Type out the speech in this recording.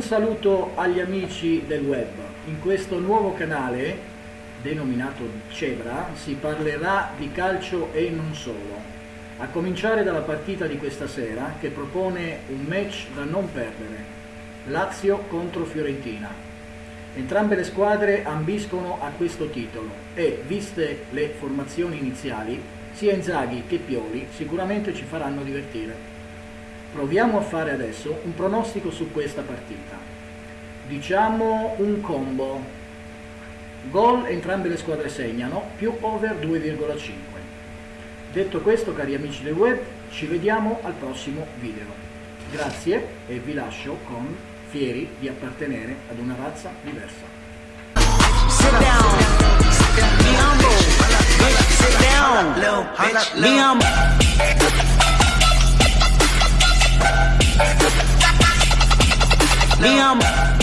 saluto agli amici del web. In questo nuovo canale, denominato Cebra, si parlerà di calcio e non solo. A cominciare dalla partita di questa sera che propone un match da non perdere. Lazio contro Fiorentina. Entrambe le squadre ambiscono a questo titolo e, viste le formazioni iniziali, sia Inzaghi che Pioli sicuramente ci faranno divertire. Proviamo a fare adesso un pronostico su questa partita. Diciamo un combo. Gol entrambe le squadre segnano, più over 2,5. Detto questo, cari amici del web, ci vediamo al prossimo video. Grazie e vi lascio con fieri di appartenere ad una razza diversa. Sit down. Sit down. Be Minha mãe.